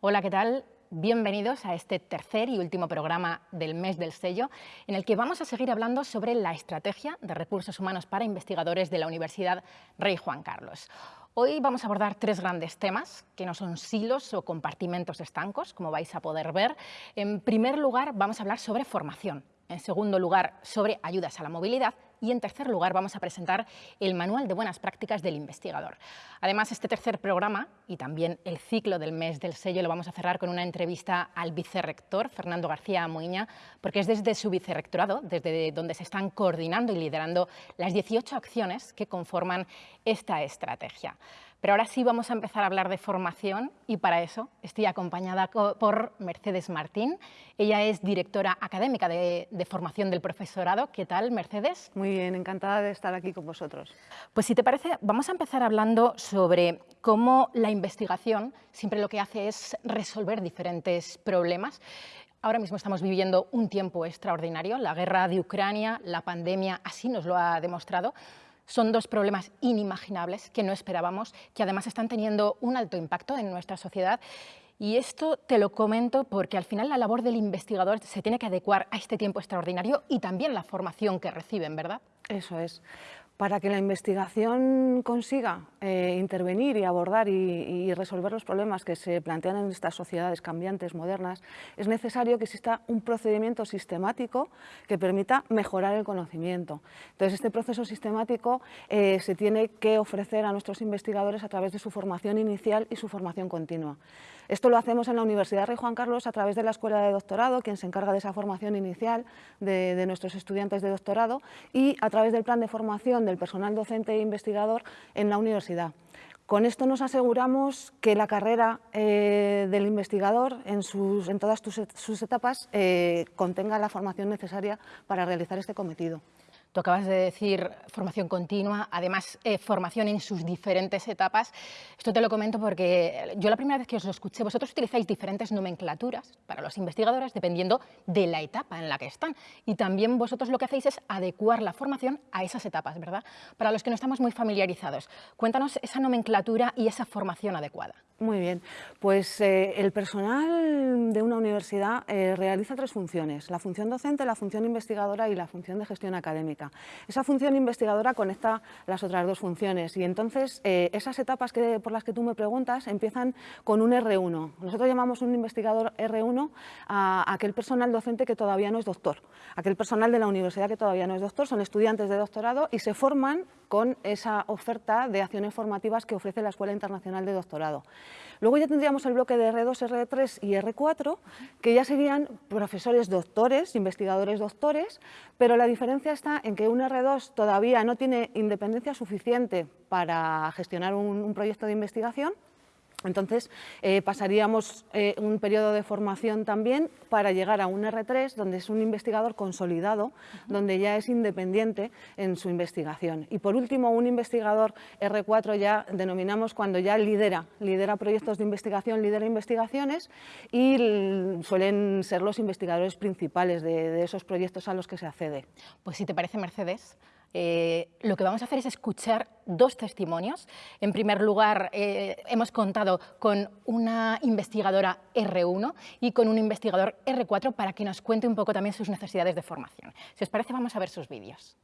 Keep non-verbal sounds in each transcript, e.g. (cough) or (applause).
Hola, ¿qué tal? Bienvenidos a este tercer y último programa del mes del sello, en el que vamos a seguir hablando sobre la estrategia de recursos humanos para investigadores de la Universidad Rey Juan Carlos. Hoy vamos a abordar tres grandes temas, que no son silos o compartimentos estancos, como vais a poder ver. En primer lugar, vamos a hablar sobre formación. En segundo lugar, sobre ayudas a la movilidad y en tercer lugar vamos a presentar el Manual de Buenas Prácticas del Investigador. Además, este tercer programa y también el ciclo del mes del sello lo vamos a cerrar con una entrevista al vicerrector, Fernando García Moiña, porque es desde su vicerrectorado, desde donde se están coordinando y liderando las 18 acciones que conforman esta estrategia. Pero ahora sí vamos a empezar a hablar de formación y para eso estoy acompañada por Mercedes Martín. Ella es directora académica de, formación del profesorado. ¿Qué tal, Mercedes? Muy bien, encantada de estar aquí con vosotros. Pues si te parece, vamos a empezar hablando sobre cómo la investigación siempre lo que hace es resolver diferentes problemas. Ahora mismo estamos viviendo un tiempo extraordinario, la guerra de Ucrania, la pandemia, así nos lo ha demostrado, son dos problemas inimaginables que no esperábamos, que además están teniendo un alto impacto en nuestra sociedad y esto te lo comento porque al final la labor del investigador se tiene que adecuar a este tiempo extraordinario y también la formación que reciben, ¿verdad? Eso es. Para que la investigación consiga eh, intervenir y abordar y, resolver los problemas que se plantean en estas sociedades cambiantes, modernas, es necesario que exista un procedimiento sistemático que permita mejorar el conocimiento. Entonces, este proceso sistemático eh, se tiene que ofrecer a nuestros investigadores a través de su formación inicial y su formación continua. Esto lo hacemos en la Universidad Rey Juan Carlos a través de la Escuela de Doctorado, quien se encarga de esa formación inicial de, de nuestros estudiantes de doctorado, y a través del plan de formación del personal docente e investigador en la universidad. Con esto nos aseguramos que la carrera eh, del investigador en, sus, en todas sus, etapas eh, contenga la formación necesaria para realizar este cometido. Tú acabas de decir formación continua, además eh, formación en sus diferentes etapas. Esto te lo comento porque yo la primera vez que os lo escuché, vosotros utilizáis diferentes nomenclaturas para los investigadores dependiendo de la etapa en la que están. Y también vosotros lo que hacéis es adecuar la formación a esas etapas, ¿verdad? Para los que no estamos muy familiarizados, cuéntanos esa nomenclatura y esa formación adecuada. Muy bien, pues eh, el personal de una universidad eh, realiza tres funciones, la función docente, la función investigadora y la función de gestión académica. Esa función investigadora conecta las otras dos funciones y entonces eh, esas etapas que, por las que tú me preguntas empiezan con un R1. Nosotros llamamos un investigador R1 a, a aquel personal docente que todavía no es doctor, aquel personal de la universidad que todavía no es doctor, son estudiantes de doctorado y se forman con esa oferta de acciones formativas que ofrece la Escuela Internacional de Doctorado. Luego ya tendríamos el bloque de R2, R3 y R4, que ya serían profesores doctores, investigadores doctores, pero la diferencia está en que un R2 todavía no tiene independencia suficiente para gestionar un, proyecto de investigación, entonces eh, pasaríamos eh, un periodo de formación también para llegar a un R3 donde es un investigador consolidado, donde ya es independiente en su investigación. Y por último, un investigador R4 ya denominamos cuando ya lidera, lidera proyectos de investigación, lidera investigaciones y suelen ser los investigadores principales de, de esos proyectos a los que se accede. Pues si te parece, Mercedes, eh, lo que vamos a hacer es escuchar dos testimonios. En primer lugar, eh, hemos contado con una investigadora R1 y con un investigador R4 para que nos cuente un poco también sus necesidades de formación. Si os parece, vamos a ver sus vídeos.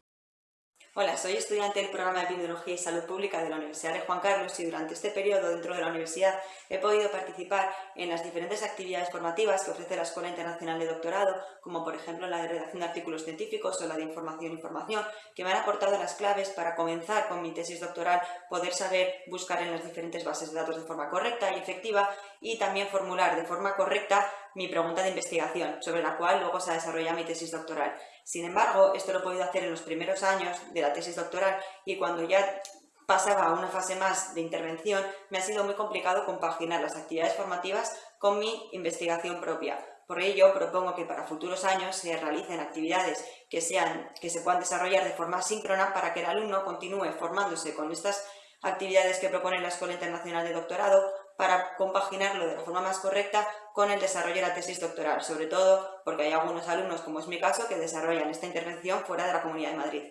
Hola, soy estudiante del programa de Epidemiología y Salud Pública de la Universidad de Juan Carlos y durante este periodo dentro de la universidad he podido participar en las diferentes actividades formativas que ofrece la Escuela Internacional de Doctorado, como por ejemplo la de redacción de artículos científicos o la de información e información, que me han aportado las claves para comenzar con mi tesis doctoral, poder saber buscar en las diferentes bases de datos de forma correcta y efectiva y también formular de forma correcta mi pregunta de investigación, sobre la cual luego se ha desarrollado mi tesis doctoral. Sin embargo, esto lo he podido hacer en los primeros años de la tesis doctoral y cuando ya pasaba a una fase más de intervención, me ha sido muy complicado compaginar las actividades formativas con mi investigación propia. Por ello, propongo que para futuros años se realicen actividades que, sean, que se puedan desarrollar de forma síncrona para que el alumno continúe formándose con estas actividades que propone la Escuela Internacional de Doctorado para compaginarlo de la forma más correcta con el desarrollo de la tesis doctoral, sobre todo porque hay algunos alumnos, como es mi caso, que desarrollan esta intervención fuera de la Comunidad de Madrid.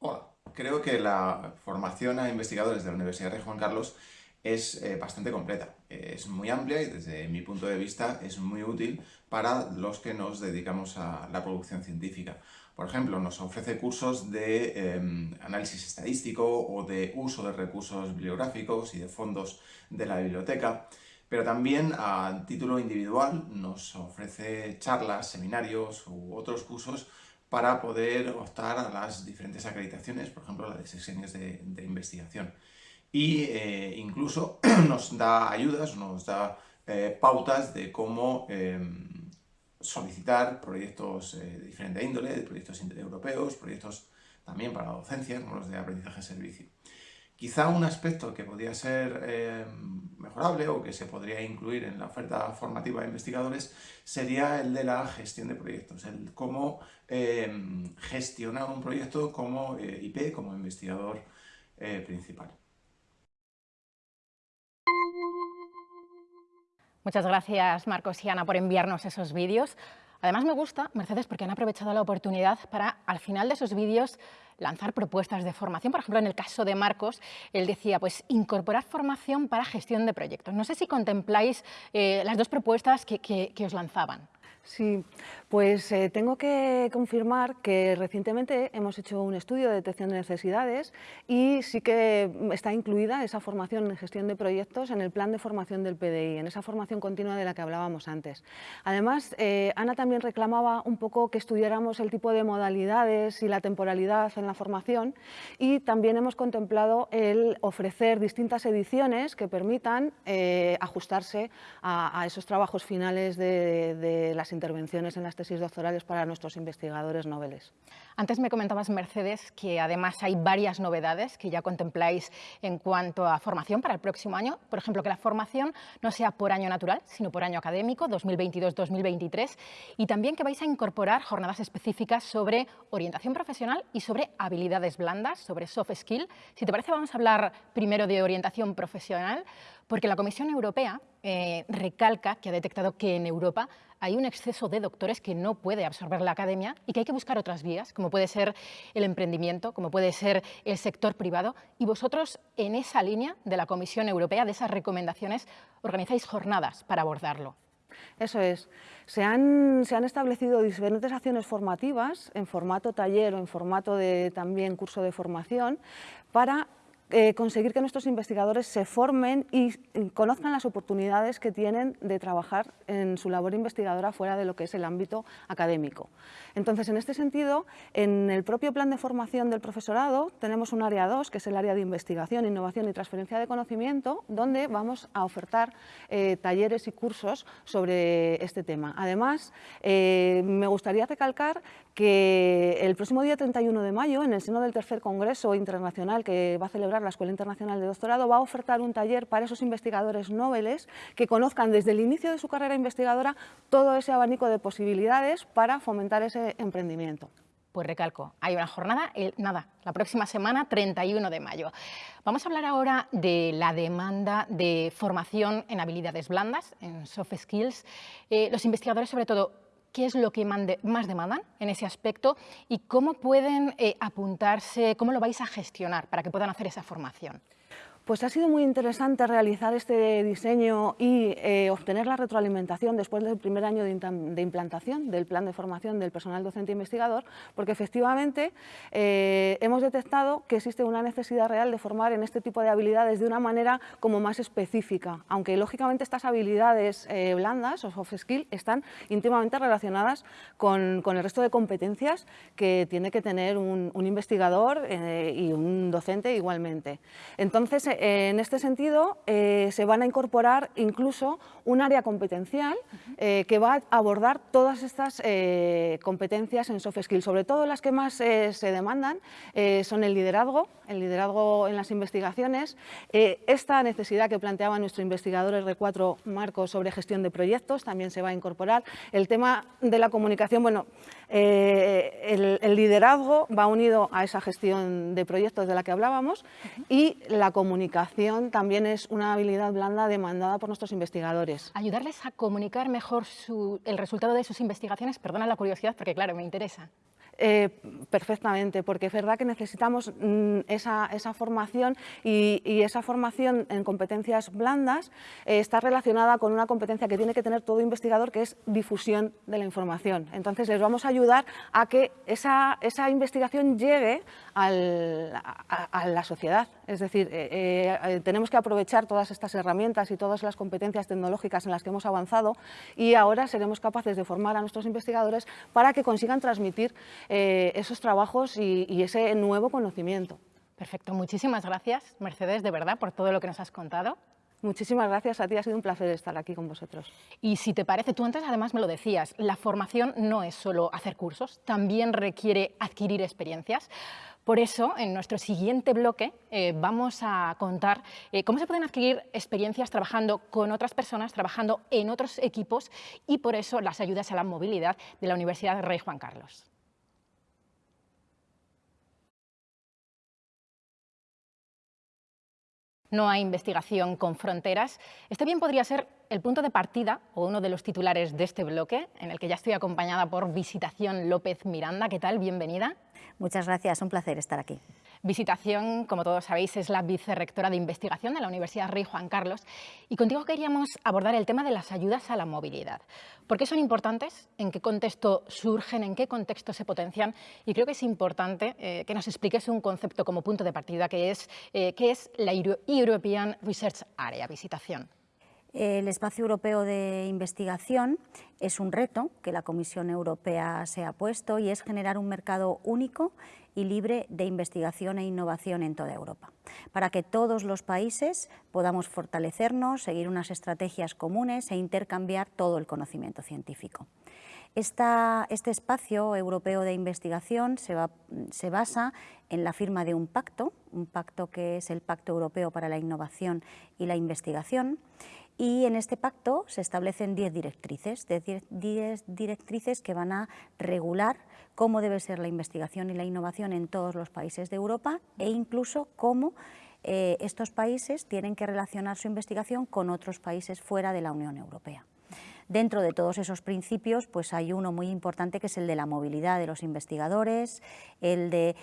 Hola, creo que la formación a investigadores de la Universidad de Juan Carlos es eh, bastante completa. es muy amplia y desde mi punto de vista es muy útil para los que nos dedicamos a la producción científica. Por ejemplo, nos ofrece cursos de em, análisis estadístico o de uso de recursos bibliográficos y de fondos de la biblioteca, pero también a título individual nos ofrece charlas, seminarios u otros cursos para poder optar a las diferentes acreditaciones, por ejemplo la de sesiones de, investigación. Y eh, incluso (clears throat) nos da ayudas, nos da eh, pautas de cómo em, solicitar proyectos eh, de diferente índole, proyectos europeos, proyectos también para docencia, como los de aprendizaje-servicio. Quizá un aspecto que podría ser eh, mejorable o que se podría incluir en la oferta formativa de investigadores sería el de la gestión de proyectos, el cómo eh, gestionar un proyecto como IP, como investigador principal. Muchas gracias Marcos y Ana por enviarnos esos vídeos. Además me gusta, Mercedes, porque han aprovechado la oportunidad para, al final de sus vídeos, lanzar propuestas de formación. Por ejemplo, en el caso de Marcos, él decía, pues, incorporar formación para gestión de proyectos. No sé si contempláis eh, las dos propuestas que os lanzaban. Sí, pues eh, tengo que confirmar que recientemente hemos hecho un estudio de detección de necesidades y sí que está incluida esa formación en gestión de proyectos en el plan de formación del PDI, en esa formación continua de la que hablábamos antes. Además, eh, Ana también reclamaba un poco que estudiáramos el tipo de modalidades y la temporalidad en la formación y también hemos contemplado el ofrecer distintas ediciones que permitan eh, ajustarse a, esos trabajos finales de, de las intervenciones en las tesis doctorales para nuestros investigadores noveles. Antes me comentabas, Mercedes, que además hay varias novedades que ya contempláis en cuanto a formación para el próximo año. Por ejemplo, que la formación no sea por año natural, sino por año académico, 2022-2023, y también que vais a incorporar jornadas específicas sobre orientación profesional y sobre habilidades blandas, sobre soft skill. Si te parece, vamos a hablar primero de orientación profesional, porque la Comisión Europea eh, recalca que ha detectado que en Europa hay un exceso de doctores que no puede absorber la academia y que hay que buscar otras vías, como puede ser el emprendimiento, como puede ser el sector privado. Y vosotros, en esa línea de la Comisión Europea, de esas recomendaciones, organizáis jornadas para abordarlo. Eso es. Se han, se han, establecido diferentes acciones formativas en formato taller o en formato de también curso de formación para eh, conseguir que nuestros investigadores se formen y conozcan las oportunidades que tienen de trabajar en su labor investigadora fuera de lo que es el ámbito académico. Entonces, en este sentido, en el propio plan de formación del profesorado tenemos un área 2, que es el área de investigación, innovación y transferencia de conocimiento, donde vamos a ofertar eh, talleres y cursos sobre este tema. Además, eh, me gustaría recalcar que el próximo día 31 de mayo, en el seno del tercer Congreso Internacional que va a celebrar la Escuela Internacional de Doctorado va a ofertar un taller para esos investigadores noveles que conozcan desde el inicio de su carrera investigadora todo ese abanico de posibilidades para fomentar ese emprendimiento. Pues recalco, hay una jornada, nada, la próxima semana, 31 de mayo. Vamos a hablar ahora de la demanda de formación en habilidades blandas, en soft skills. Eh, los investigadores, sobre todo, qué es lo que más demandan en ese aspecto y cómo pueden eh, apuntarse, cómo lo vais a gestionar para que puedan hacer esa formación. Pues ha sido muy interesante realizar este diseño y eh, obtener la retroalimentación después del primer año de, implantación del plan de formación del personal docente investigador, porque efectivamente eh, hemos detectado que existe una necesidad real de formar en este tipo de habilidades de una manera como más específica, aunque lógicamente estas habilidades eh, blandas o soft skills están íntimamente relacionadas con, el resto de competencias que tiene que tener un, un investigador y un docente igualmente. Entonces, en este sentido, eh, se van a incorporar incluso un área competencial eh, que va a abordar todas estas eh, competencias en soft skills. Sobre todo las que más se demandan son el liderazgo, el liderazgo en las investigaciones, esta necesidad que planteaba nuestro investigador R4 Marcos sobre gestión de proyectos también se va a incorporar. El tema de la comunicación, bueno, el, el liderazgo va unido a esa gestión de proyectos de la que hablábamos y la comunicación comunicación también es una habilidad blanda demandada por nuestros investigadores. Ayudarles a comunicar mejor el resultado de sus investigaciones, perdona la curiosidad porque claro, me interesa. Eh, perfectamente, porque es verdad que necesitamos mm, esa, formación y, esa formación en competencias blandas eh, está relacionada con una competencia que tiene que tener todo investigador, que es difusión de la información. Entonces, les vamos a ayudar a que esa, investigación llegue a, la sociedad. Es decir, eh, tenemos que aprovechar todas estas herramientas y todas las competencias tecnológicas en las que hemos avanzado y ahora seremos capaces de formar a nuestros investigadores para que consigan transmitir eh, esos trabajos y, ese nuevo conocimiento. Perfecto, muchísimas gracias Mercedes, de verdad, por todo lo que nos has contado. Muchísimas gracias a ti, ha sido un placer estar aquí con vosotros. Y si te parece, tú antes además me lo decías, la formación no es solo hacer cursos, también requiere adquirir experiencias. Por eso, en nuestro siguiente bloque eh, vamos a contar eh, cómo se pueden adquirir experiencias trabajando con otras personas, trabajando en otros equipos y por eso las ayudas a la movilidad de la Universidad Rey Juan Carlos. No hay investigación con fronteras. Este bien podría ser el punto de partida o uno de los titulares de este bloque, en el que ya estoy acompañada por Visitación López Miranda. ¿Qué tal? Bienvenida. Muchas gracias, un placer estar aquí. Visitación, como todos sabéis, es la vicerrectora de investigación de la Universidad Rey Juan Carlos y contigo queríamos abordar el tema de las ayudas a la movilidad. ¿Por qué son importantes? ¿En qué contexto surgen? ¿En qué contexto se potencian? Y creo que es importante eh, que nos expliques un concepto como punto de partida que es, eh, es la European Research Area, visitación. El espacio europeo de investigación es un reto que la Comisión Europea se ha puesto y es generar un mercado único y libre de investigación e innovación en toda Europa, para que todos los países podamos fortalecernos, seguir unas estrategias comunes e intercambiar todo el conocimiento científico. este espacio europeo de investigación se, basa en la firma de un pacto, un pacto que es el Pacto Europeo para la Innovación y la Investigación, y en este pacto se establecen 10 directrices, 10 directrices que van a regular cómo debe ser la investigación y la innovación en todos los países de Europa e incluso cómo eh, estos países tienen que relacionar su investigación con otros países fuera de la Unión Europea. Dentro de todos esos principios pues hay uno muy importante que es el de la movilidad de los investigadores, el de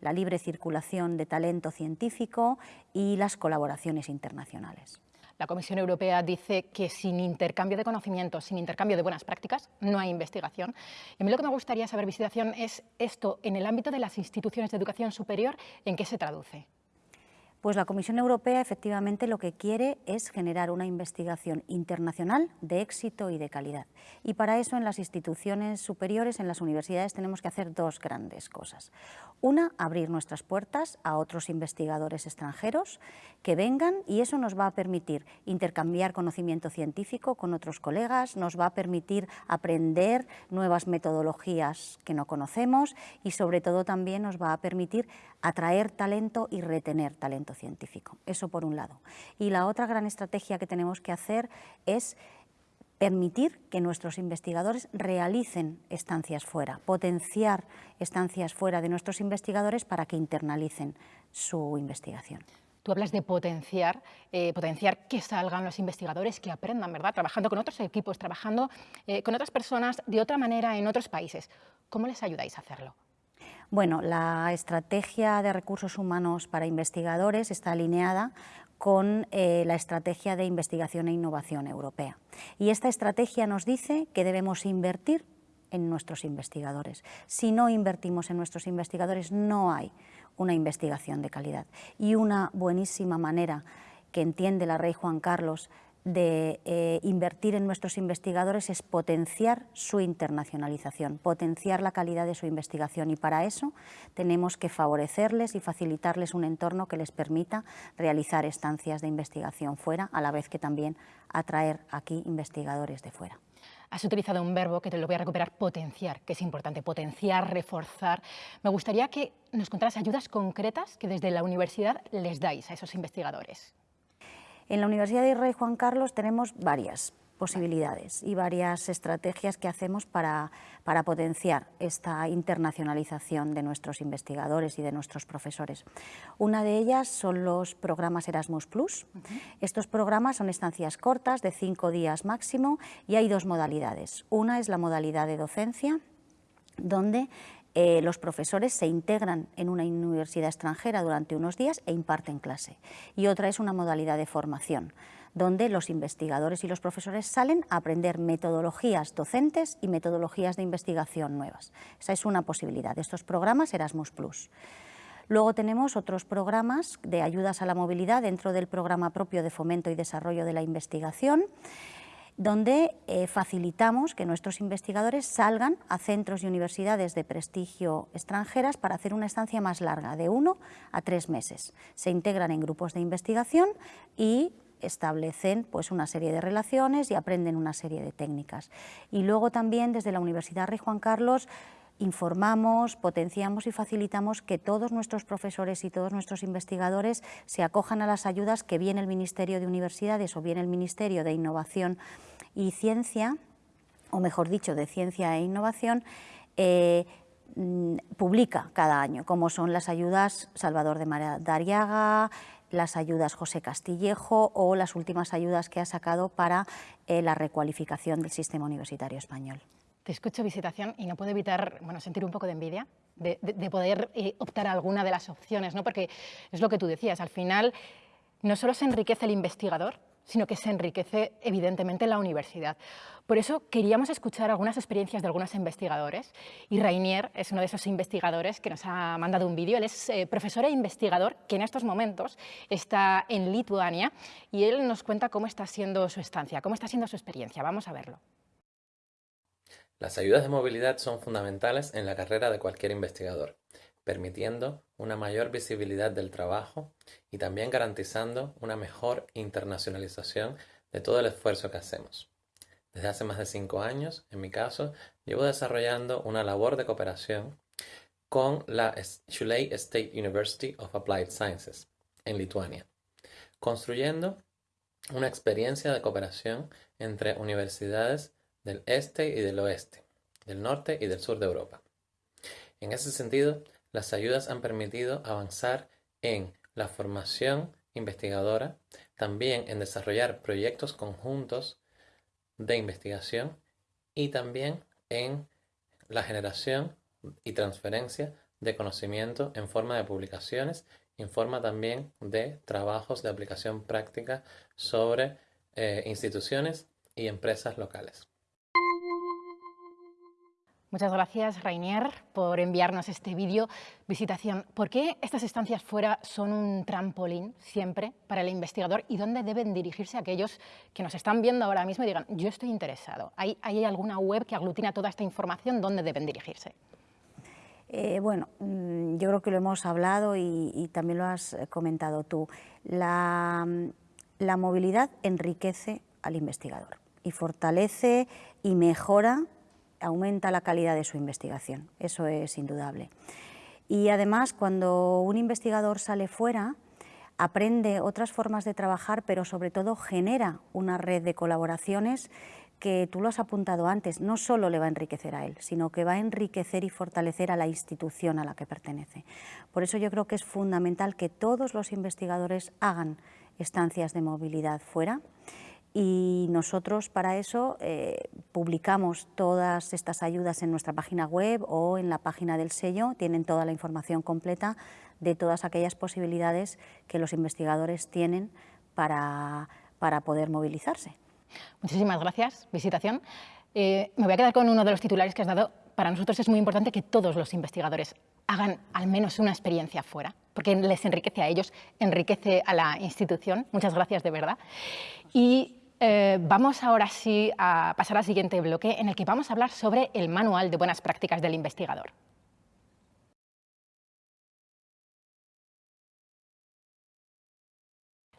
la libre circulación de talento científico y las colaboraciones internacionales. La Comisión Europea dice que sin intercambio de conocimientos, sin intercambio de buenas prácticas, no hay investigación. Y a mí lo que me gustaría saber, Visitación, es esto en el ámbito de las instituciones de educación superior, ¿en qué se traduce? Pues la Comisión Europea efectivamente lo que quiere es generar una investigación internacional de éxito y de calidad. Y para eso en las instituciones superiores, en las universidades, tenemos que hacer dos grandes cosas. Una, abrir nuestras puertas a otros investigadores extranjeros que vengan y eso nos va a permitir intercambiar conocimiento científico con otros colegas, nos va a permitir aprender nuevas metodologías que no conocemos y sobre todo también nos va a permitir atraer talento y retener talento científico. Eso por un lado. Y la otra gran estrategia que tenemos que hacer es permitir que nuestros investigadores realicen estancias fuera, potenciar estancias fuera de nuestros investigadores para que internalicen su investigación. Tú hablas de potenciar, eh, potenciar que salgan los investigadores, que aprendan, ¿verdad? Trabajando con otros equipos, trabajando eh, con otras personas de otra manera en otros países. ¿Cómo les ayudáis a hacerlo? Bueno, la estrategia de recursos humanos para investigadores está alineada con eh, la estrategia de investigación e innovación europea. Y esta estrategia nos dice que debemos invertir en nuestros investigadores. Si no invertimos en nuestros investigadores, no hay una investigación de calidad. Y una buenísima manera que entiende la Rey Juan Carlos de eh, invertir en nuestros investigadores es potenciar su internacionalización, potenciar la calidad de su investigación y para eso tenemos que favorecerles y facilitarles un entorno que les permita realizar estancias de investigación fuera, a la vez que también atraer aquí investigadores de fuera. Has utilizado un verbo que te lo voy a recuperar, potenciar, que es importante, potenciar, reforzar. Me gustaría que nos contaras ayudas concretas que desde la universidad les dais a esos investigadores. En la Universidad de Rey Juan Carlos tenemos varias posibilidades y varias estrategias que hacemos para, para, potenciar esta internacionalización de nuestros investigadores y de nuestros profesores. Una de ellas son los programas Erasmus+. Estos programas son estancias cortas de cinco días máximo y hay dos modalidades. Una es la modalidad de docencia, donde eh, los profesores se integran en una universidad extranjera durante unos días e imparten clase. Y otra es una modalidad de formación, donde los investigadores y los profesores salen a aprender metodologías docentes y metodologías de investigación nuevas. Esa es una posibilidad de estos programas Erasmus+. Luego tenemos otros programas de ayudas a la movilidad dentro del programa propio de fomento y desarrollo de la investigación, donde eh, facilitamos que nuestros investigadores salgan a centros y universidades de prestigio extranjeras para hacer una estancia más larga, de uno a tres meses. Se integran en grupos de investigación y establecen pues, una serie de relaciones y aprenden una serie de técnicas. Y luego también desde la Universidad Rey Juan Carlos informamos, potenciamos y facilitamos que todos nuestros profesores y todos nuestros investigadores se acojan a las ayudas que viene el Ministerio de Universidades o bien el Ministerio de Innovación y Ciencia, o mejor dicho, de Ciencia e Innovación, eh, mm, publica cada año, como son las ayudas Salvador de Dariaga, las ayudas José Castillejo o las últimas ayudas que ha sacado para eh, la recualificación del sistema universitario español. Te escucho visitación y no puedo evitar bueno, sentir un poco de envidia de, poder eh, optar a alguna de las opciones, ¿no? porque es lo que tú decías, al final no solo se enriquece el investigador, sino que se enriquece evidentemente la universidad. Por eso queríamos escuchar algunas experiencias de algunos investigadores y Rainier es uno de esos investigadores que nos ha mandado un vídeo. Él es eh, profesor e investigador que en estos momentos está en Lituania y él nos cuenta cómo está siendo su estancia, cómo está siendo su experiencia. Vamos a verlo. Las ayudas de movilidad son fundamentales en la carrera de cualquier investigador, permitiendo una mayor visibilidad del trabajo y también garantizando una mejor internacionalización de todo el esfuerzo que hacemos. Desde hace más de cinco años, en mi caso, llevo desarrollando una labor de cooperación con la Shuley State University of Applied Sciences en Lituania, construyendo una experiencia de cooperación entre universidades del este y del oeste, del norte y del sur de Europa. En ese sentido, las ayudas han permitido avanzar en la formación investigadora, también en desarrollar proyectos conjuntos de investigación y también en la generación y transferencia de conocimiento en forma de publicaciones, en forma también de trabajos de aplicación práctica sobre eh, instituciones y empresas locales. Muchas gracias, Rainier, por enviarnos este vídeo. Visitación, ¿por qué estas estancias fuera son un trampolín siempre para el investigador y dónde deben dirigirse aquellos que nos están viendo ahora mismo y digan, yo estoy interesado? ¿Hay, alguna web que aglutina toda esta información? ¿Dónde deben dirigirse? Eh, bueno, mm, yo creo que lo hemos hablado y, también lo has eh, comentado tú. La, la movilidad enriquece al investigador y fortalece y mejora aumenta la calidad de su investigación, eso es indudable. Y además, cuando un investigador sale fuera, aprende otras formas de trabajar, pero sobre todo genera una red de colaboraciones que tú lo has apuntado antes, no solo le va a enriquecer a él, sino que va a enriquecer y fortalecer a la institución a la que pertenece. Por eso yo creo que es fundamental que todos los investigadores hagan estancias de movilidad fuera y nosotros para eso eh, publicamos todas estas ayudas en nuestra página web o en la página del sello, tienen toda la información completa de todas aquellas posibilidades que los investigadores tienen para, para poder movilizarse. Muchísimas gracias, visitación. Eh, me voy a quedar con uno de los titulares que has dado. Para nosotros es muy importante que todos los investigadores hagan al menos una experiencia fuera, porque les enriquece a ellos, enriquece a la institución. Muchas gracias de verdad. Y eh, vamos ahora sí a pasar al siguiente bloque en el que vamos a hablar sobre el manual de buenas prácticas del investigador.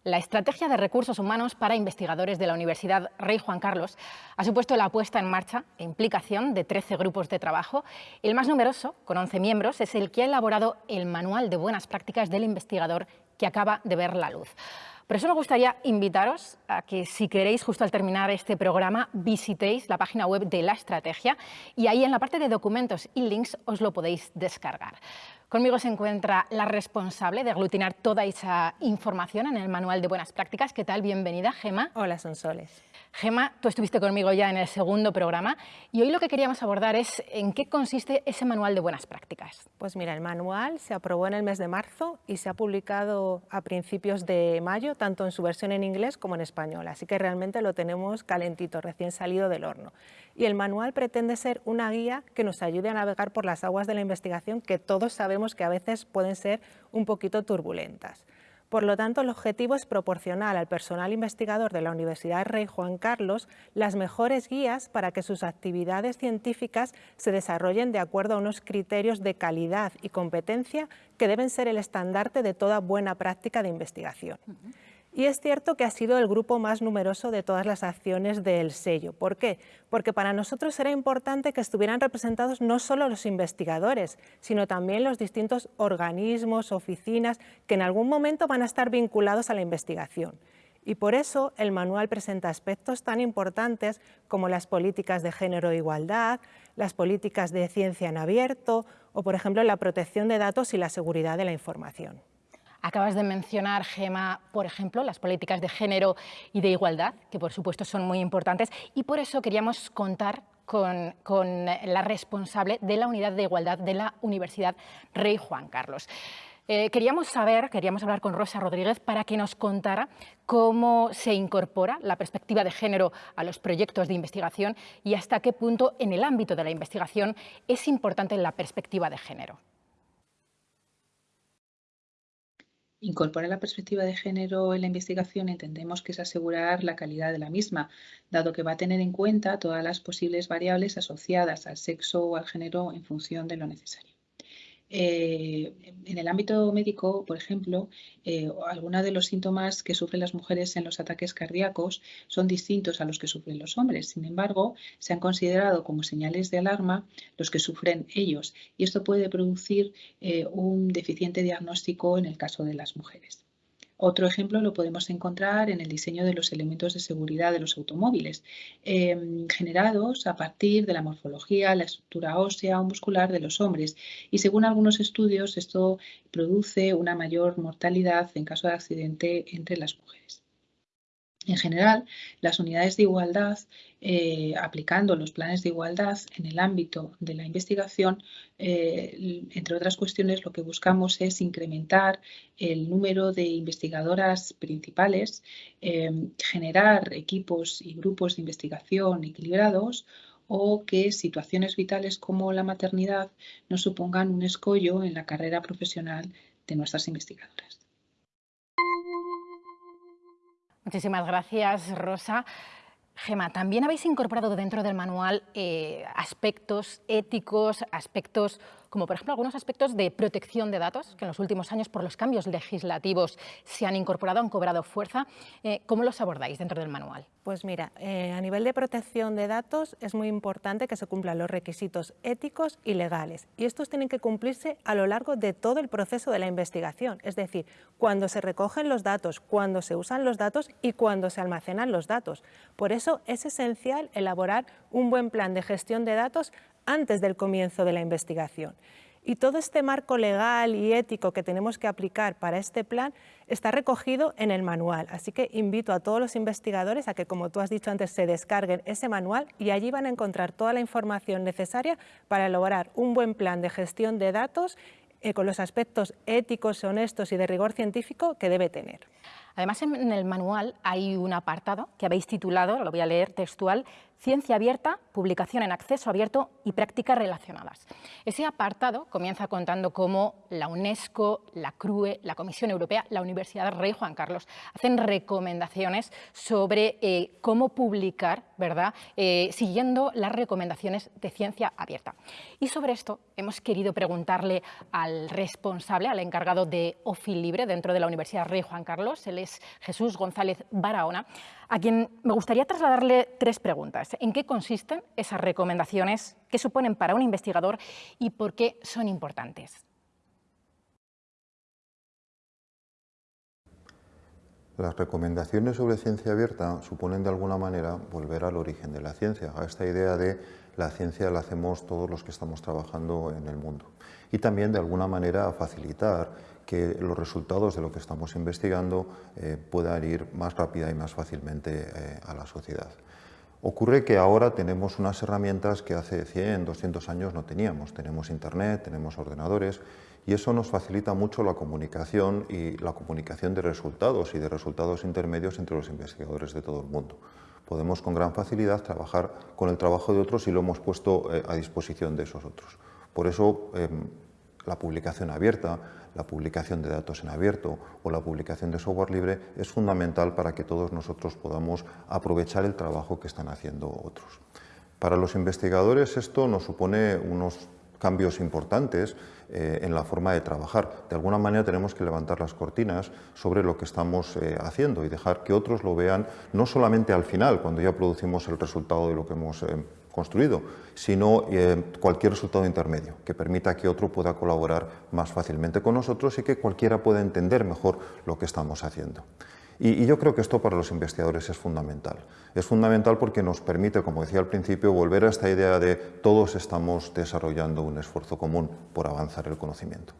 La estrategia de recursos humanos para investigadores de la Universidad Rey Juan Carlos ha supuesto la puesta en marcha e implicación de 13 grupos de trabajo. El más numeroso, con 11 miembros, es el que ha elaborado el Manual de Buenas Prácticas del Investigador que acaba de ver la luz. Por eso me gustaría invitaros a que si queréis, justo al terminar este programa, visitéis la página web de la estrategia y ahí en la parte de documentos y links os lo podéis descargar. Conmigo se encuentra la responsable de aglutinar toda esa información en el Manual de Buenas Prácticas. ¿Qué tal? Bienvenida, Gema. Hola, Sonsoles. Gema, tú estuviste conmigo ya en el segundo programa y hoy lo que queríamos abordar es en qué consiste ese manual de buenas prácticas. Pues mira, el manual se aprobó en el mes de marzo y se ha publicado a principios de mayo, tanto en su versión en inglés como en español, así que realmente lo tenemos calentito, recién salido del horno. Y el manual pretende ser una guía que nos ayude a navegar por las aguas de la investigación que todos sabemos que a veces pueden ser un poquito turbulentas. Por lo tanto, el objetivo es proporcionar al personal investigador de la Universidad Rey Juan Carlos las mejores guías para que sus actividades científicas se desarrollen de acuerdo a unos criterios de calidad y competencia que deben ser el estandarte de toda buena práctica de investigación. Y es cierto que ha sido el grupo más numeroso de todas las acciones del sello. ¿Por qué? Porque para nosotros era importante que estuvieran representados no solo los investigadores, sino también los distintos organismos, oficinas, que en algún momento van a estar vinculados a la investigación. Y por eso el manual presenta aspectos tan importantes como las políticas de género e igualdad, las políticas de ciencia en abierto o, por ejemplo, la protección de datos y la seguridad de la información. Acabas de mencionar, Gema, por ejemplo, las políticas de género y de igualdad, que por supuesto son muy importantes, y por eso queríamos contar con, la responsable de la Unidad de Igualdad de la Universidad Rey Juan Carlos. Eh, queríamos saber, queríamos hablar con Rosa Rodríguez para que nos contara cómo se incorpora la perspectiva de género a los proyectos de investigación y hasta qué punto en el ámbito de la investigación es importante la perspectiva de género. Incorporar la perspectiva de género en la investigación entendemos que es asegurar la calidad de la misma, dado que va a tener en cuenta todas las posibles variables asociadas al sexo o al género en función de lo necesario. Eh, en el ámbito médico, por ejemplo, eh, algunos de los síntomas que sufren las mujeres en los ataques cardíacos son distintos a los que sufren los hombres. Sin embargo, se han considerado como señales de alarma los que sufren ellos y esto puede producir eh, un deficiente diagnóstico en el caso de las mujeres. Otro ejemplo lo podemos encontrar en el diseño de los elementos de seguridad de los automóviles, em, generados a partir de la morfología, la estructura ósea o muscular de los hombres. Y según algunos estudios, esto produce una mayor mortalidad en caso de accidente entre las mujeres. En general, las unidades de igualdad, eh, aplicando los planes de igualdad en el ámbito de la investigación, eh, entre otras cuestiones, lo que buscamos es incrementar el número de investigadoras principales, eh, generar equipos y grupos de investigación equilibrados o que situaciones vitales como la maternidad no supongan un escollo en la carrera profesional de nuestras investigadoras. Muchísimas gracias, Rosa. Gema, también habéis incorporado dentro del manual eh, aspectos éticos, aspectos como por ejemplo algunos aspectos de protección de datos que en los últimos años por los cambios legislativos se han incorporado, han cobrado fuerza. Eh, ¿Cómo los abordáis dentro del manual? Pues mira, eh, a nivel de protección de datos es muy importante que se cumplan los requisitos éticos y legales y estos tienen que cumplirse a lo largo de todo el proceso de la investigación, es decir, cuando se recogen los datos, cuando se usan los datos y cuando se almacenan los datos. Por eso es esencial elaborar un buen plan de gestión de datos antes del comienzo de la investigación. Y todo este marco legal y ético que tenemos que aplicar para este plan está recogido en el manual. Así que invito a todos los investigadores a que, como tú has dicho antes, se descarguen ese manual y allí van a encontrar toda la información necesaria para elaborar un buen plan de gestión de datos eh, con los aspectos éticos, honestos y de rigor científico que debe tener. Además, en el manual hay un apartado que habéis titulado, lo voy a leer textual, Ciencia abierta, publicación en acceso abierto y prácticas relacionadas. Ese apartado comienza contando cómo la UNESCO, la CRUE, la Comisión Europea, la Universidad Rey Juan Carlos hacen recomendaciones sobre eh, cómo publicar, ¿verdad? Eh, siguiendo las recomendaciones de ciencia abierta. Y sobre esto hemos querido preguntarle al responsable, al encargado de OFI Libre dentro de la Universidad Rey Juan Carlos, es Jesús González Barahona, a quien me gustaría trasladarle tres preguntas. ¿En qué consisten esas recomendaciones? ¿Qué suponen para un investigador? ¿Y por qué son importantes? Las recomendaciones sobre ciencia abierta suponen de alguna manera volver al origen de la ciencia, a esta idea de la ciencia la hacemos todos los que estamos trabajando en el mundo. Y también de alguna manera facilitar que los resultados de lo que estamos investigando eh, puedan ir más rápida y más fácilmente eh, a la sociedad. Ocurre que ahora tenemos unas herramientas que hace 100, 200 años no teníamos. Tenemos Internet, tenemos ordenadores y eso nos facilita mucho la comunicación y la comunicación de resultados y de resultados intermedios entre los investigadores de todo el mundo. Podemos con gran facilidad trabajar con el trabajo de otros y lo hemos puesto eh, a disposición de esos otros. Por eso em, la publicación abierta, la publicación de datos en abierto o la publicación de software libre es fundamental para que todos nosotros podamos aprovechar el trabajo que están haciendo otros. Para los investigadores esto nos supone unos cambios importantes eh, en la forma de trabajar. De alguna manera tenemos que levantar las cortinas sobre lo que estamos eh, haciendo y dejar que otros lo vean no solamente al final, cuando ya producimos el resultado de lo que hemos eh, construido, sino cualquier resultado intermedio que permita que otro pueda colaborar más fácilmente con nosotros y que cualquiera pueda entender mejor lo que estamos haciendo. Y, yo creo que esto para los investigadores es fundamental. Es fundamental porque nos permite, como decía al principio, volver a esta idea de todos estamos desarrollando un esfuerzo común por avanzar el conocimiento.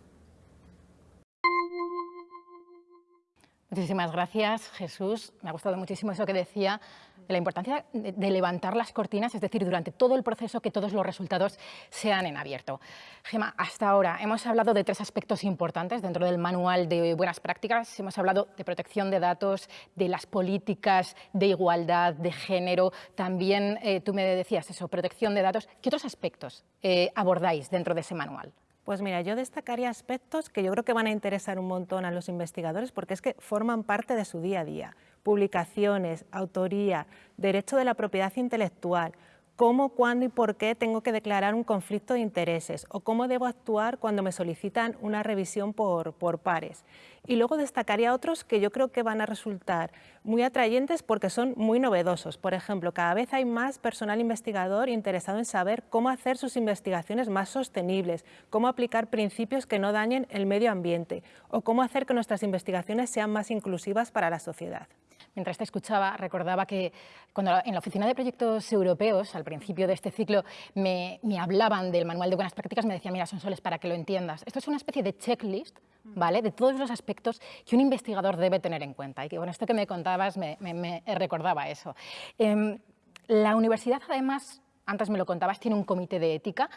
Muchísimas gracias, Jesús. Me ha gustado muchísimo eso que decía la importancia de, levantar las cortinas, es decir, durante todo el proceso que todos los resultados sean en abierto. Gema, hasta ahora hemos hablado de tres aspectos importantes dentro del manual de buenas prácticas. Hemos hablado de protección de datos, de las políticas de igualdad, de género. También eh, tú me decías eso, protección de datos. ¿Qué otros aspectos eh, abordáis dentro de ese manual? Pues mira, yo destacaría aspectos que yo creo que van a interesar un montón a los investigadores porque es que forman parte de su día a día publicaciones, autoría, derecho de la propiedad intelectual, cómo, cuándo y por qué tengo que declarar un conflicto de intereses o cómo debo actuar cuando me solicitan una revisión por, por, pares. Y luego destacaría otros que yo creo que van a resultar muy atrayentes porque son muy novedosos. Por ejemplo, cada vez hay más personal investigador interesado en saber cómo hacer sus investigaciones más sostenibles, cómo aplicar principios que no dañen el medio ambiente o cómo hacer que nuestras investigaciones sean más inclusivas para la sociedad. Mientras te escuchaba, recordaba que cuando en la Oficina de Proyectos Europeos, al principio de este ciclo, me, hablaban del Manual de Buenas Prácticas, me decían, mira, son soles para que lo entiendas. Esto es una especie de checklist ¿vale? de todos los aspectos que un investigador debe tener en cuenta. Y que con esto que me contabas me, recordaba eso. Em, la universidad, además, antes me lo contabas, tiene un comité de ética.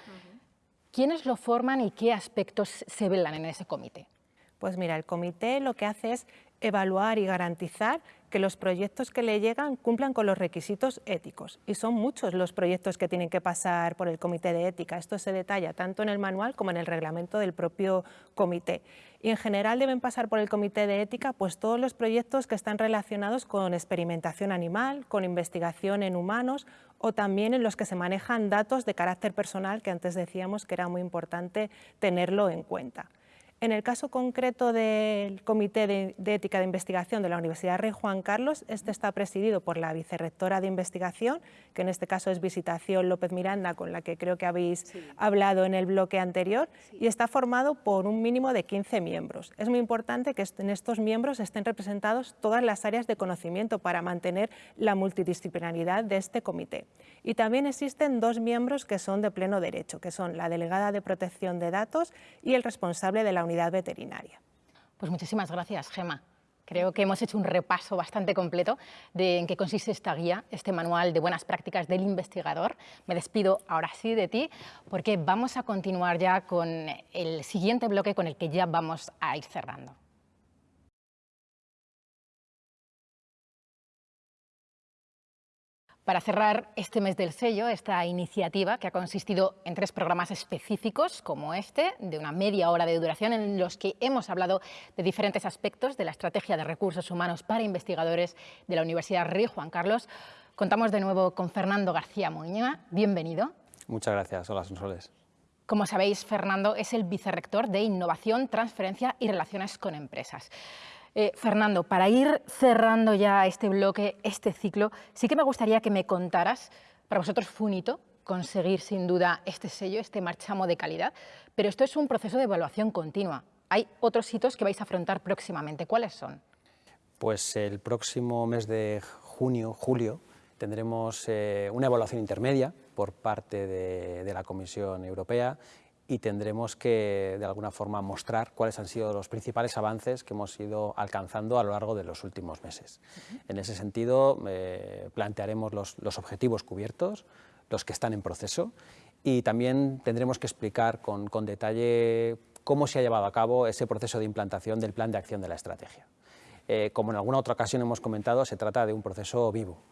¿Quiénes lo forman y qué aspectos se velan en ese comité? Pues mira, el comité lo que hace es evaluar y garantizar que los proyectos que le llegan cumplan con los requisitos éticos. Y son muchos los proyectos que tienen que pasar por el Comité de Ética. Esto se detalla tanto en el manual como en el reglamento del propio comité. Y en general deben pasar por el Comité de Ética pues, todos los proyectos que están relacionados con experimentación animal, con investigación en humanos o también en los que se manejan datos de carácter personal, que antes decíamos que era muy importante tenerlo en cuenta. En el caso concreto del Comité de, Ética de Investigación de la Universidad Rey Juan Carlos, este está presidido por la vicerrectora de investigación, que en este caso es Visitación López Miranda, con la que creo que habéis hablado en el bloque anterior, y está formado por un mínimo de 15 miembros. Es muy importante que en estos miembros estén representados todas las áreas de conocimiento para mantener la multidisciplinaridad de este comité. Y también existen dos miembros que son de pleno derecho, que son la delegada de protección de datos y el responsable de la veterinaria. Pues muchísimas gracias, Gema. Creo que hemos hecho un repaso bastante completo de en qué consiste esta guía, este manual de buenas prácticas del investigador. Me despido ahora sí de ti porque vamos a continuar ya con el siguiente bloque con el que ya vamos a ir cerrando. Para cerrar este mes del sello, esta iniciativa que ha consistido en tres programas específicos como este, de una media hora de duración, en los que hemos hablado de diferentes aspectos de la estrategia de recursos humanos para investigadores de la Universidad Rey Juan Carlos. Contamos de nuevo con Fernando García Muñoz. Bienvenido. Muchas gracias. Hola, Sonsoles. Como sabéis, Fernando es el vicerrector de Innovación, Transferencia y Relaciones con Empresas. Eh, Fernando, para ir cerrando ya este bloque, este ciclo, sí que me gustaría que me contaras, para vosotros fue un hito conseguir sin duda este sello, este marchamo de calidad, pero esto es un proceso de evaluación continua. Hay otros hitos que vais a afrontar próximamente. ¿Cuáles son? Pues el próximo mes de junio, julio, tendremos eh, una evaluación intermedia por parte de, de la Comisión Europea y tendremos que, de alguna forma, mostrar cuáles han sido los principales avances que hemos ido alcanzando a lo largo de los últimos meses. En ese sentido, eh, plantearemos los, objetivos cubiertos, los que están en proceso, y también tendremos que explicar con, con detalle cómo se ha llevado a cabo ese proceso de implantación del plan de acción de la estrategia. Eh, como en alguna otra ocasión hemos comentado, se trata de un proceso vivo.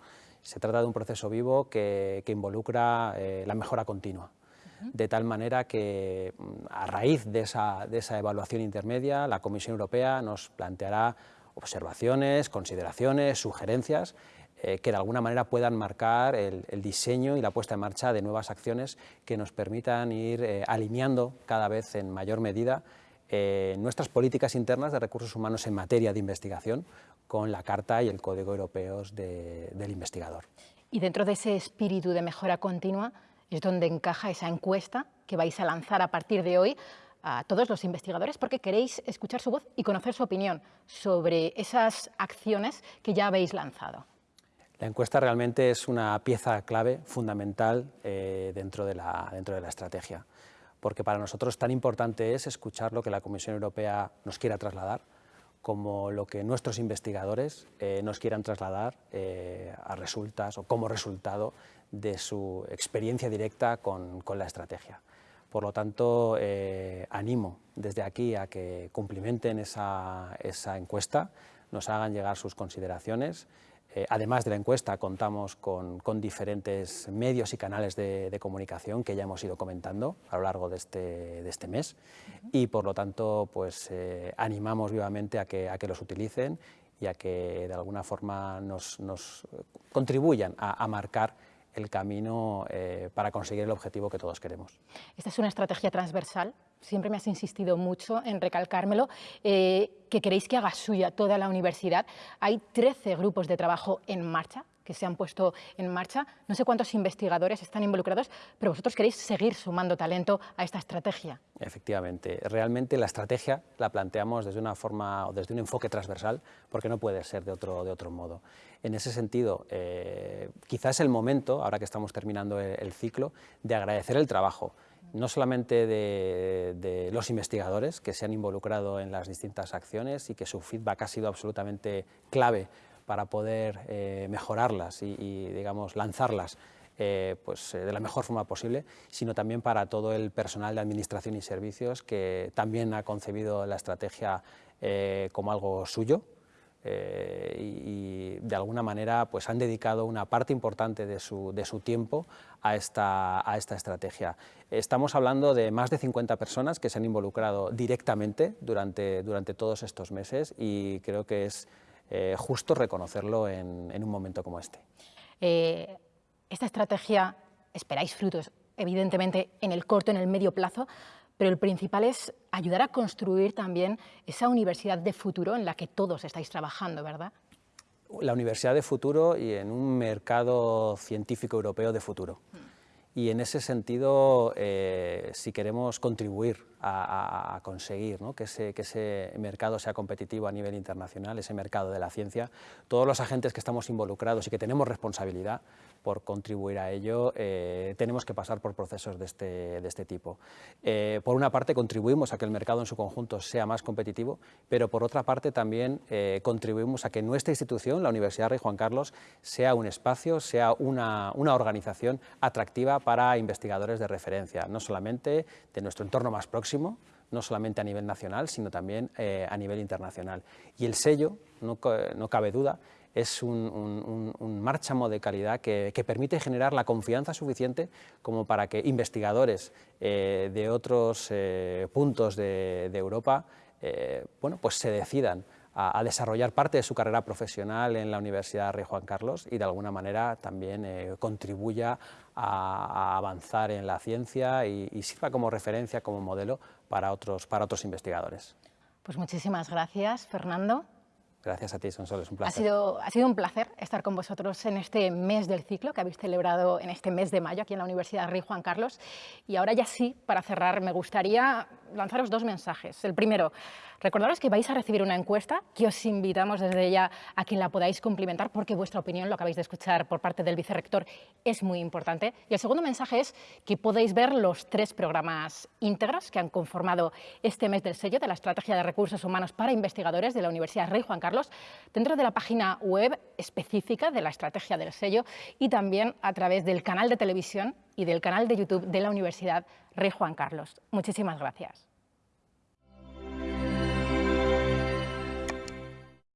Se trata de un proceso vivo que, involucra eh, la mejora continua, de tal manera que mm, a raíz de esa, evaluación intermedia, la Comisión Europea nos planteará observaciones, consideraciones, sugerencias eh, que de alguna manera puedan marcar el, diseño y la puesta en marcha de nuevas acciones que nos permitan ir alineando cada vez en mayor medida eh, nuestras políticas internas de recursos humanos en materia de investigación con la Carta y el Código Europeos del Investigador. Y dentro de ese espíritu de mejora continua es donde encaja esa encuesta que vais a lanzar a partir de hoy a todos los investigadores porque queréis escuchar su voz y conocer su opinión sobre esas acciones que ya habéis lanzado. La encuesta realmente es una pieza clave, fundamental, eh, dentro, de la, dentro de la estrategia porque para nosotros tan importante es escuchar lo que la Comisión Europea nos quiera trasladar, como lo que nuestros investigadores eh, nos quieran trasladar eh, a resultas o como resultado de su experiencia directa con, la estrategia. Por lo tanto, eh, animo desde aquí a que cumplimenten esa, esa encuesta, nos hagan llegar sus consideraciones eh, además de la encuesta, contamos con, diferentes medios y canales de, comunicación que ya hemos ido comentando a lo largo de este, este mes y, por lo tanto, pues, eh, animamos vivamente a que, a que los utilicen y a que de alguna forma nos, contribuyan a, marcar el camino eh, para conseguir el objetivo que todos queremos. Esta es una estrategia transversal siempre me has insistido mucho en recalcármelo, eh, que queréis que haga suya toda la universidad. Hay 13 grupos de trabajo en marcha que se han puesto en marcha. No sé cuántos investigadores están involucrados, pero vosotros queréis seguir sumando talento a esta estrategia. Efectivamente, realmente la estrategia la planteamos desde una forma o desde un enfoque transversal, porque no puede ser de otro, de otro modo. En ese sentido, eh, quizás es el momento, ahora que estamos terminando el ciclo, de agradecer el trabajo no solamente de, los investigadores que se han involucrado en las distintas acciones y que su feedback ha sido absolutamente clave para poder eh, mejorarlas y, digamos, lanzarlas eh, pues, eh, de la mejor forma posible, sino también para todo el personal de administración y servicios que también ha concebido la estrategia como algo suyo, eh, y, de alguna manera pues han dedicado una parte importante de su, de su tiempo a esta, a esta, estrategia. Estamos hablando de más de 50 personas que se han involucrado directamente durante, durante todos estos meses y creo que es eh, justo reconocerlo en, en, un momento como este. Eh, esta estrategia esperáis frutos, evidentemente, en el corto, en el medio plazo, pero el principal es ayudar a construir también esa universidad de futuro en la que todos estáis trabajando, ¿verdad? La universidad de futuro y en un mercado científico europeo de futuro. Y en ese sentido, eh, si queremos contribuir a, conseguir que, ese, que, ese, mercado sea competitivo a nivel internacional, ese mercado de la ciencia, todos los agentes que estamos involucrados y que tenemos responsabilidad por contribuir a ello, eh, tenemos que pasar por procesos de este, de este tipo. Eh, por una parte, contribuimos a que el mercado en su conjunto sea más competitivo, pero por otra parte también eh, contribuimos a que nuestra institución, la Universidad Rey Juan Carlos, sea un espacio, sea una, una organización atractiva para investigadores de referencia, no solamente de nuestro entorno más próximo, no solamente a nivel nacional, sino también a nivel internacional. Y el sello, no, no cabe duda, es un, márchamo de calidad que, permite generar la confianza suficiente como para que investigadores eh, de otros eh, puntos de, Europa eh, bueno, pues se decidan a, desarrollar parte de su carrera profesional en la Universidad Rey Juan Carlos y de alguna manera también contribuya a, avanzar en la ciencia y, y, sirva como referencia, como modelo para otros, para otros investigadores. Pues muchísimas gracias, Fernando. Gracias a ti, Sonsoles, es un placer. Ha sido, ha sido un placer estar con vosotros en este mes del ciclo que habéis celebrado en este mes de mayo aquí en la Universidad Rey Juan Carlos. Y ahora ya sí, para cerrar, me gustaría lanzaros dos mensajes. El primero, recordaros que vais a recibir una encuesta que os invitamos desde ya a que la podáis cumplimentar porque vuestra opinión, lo acabáis de escuchar por parte del vicerrector, es muy importante. Y el segundo mensaje es que podéis ver los tres programas íntegros que han conformado este mes del sello de la Estrategia de Recursos Humanos para Investigadores de la Universidad Rey Juan Carlos dentro de la página web específica de la Estrategia del sello y también a través del canal de televisión y del canal de YouTube de la Universidad Rey Juan Carlos. Muchísimas gracias.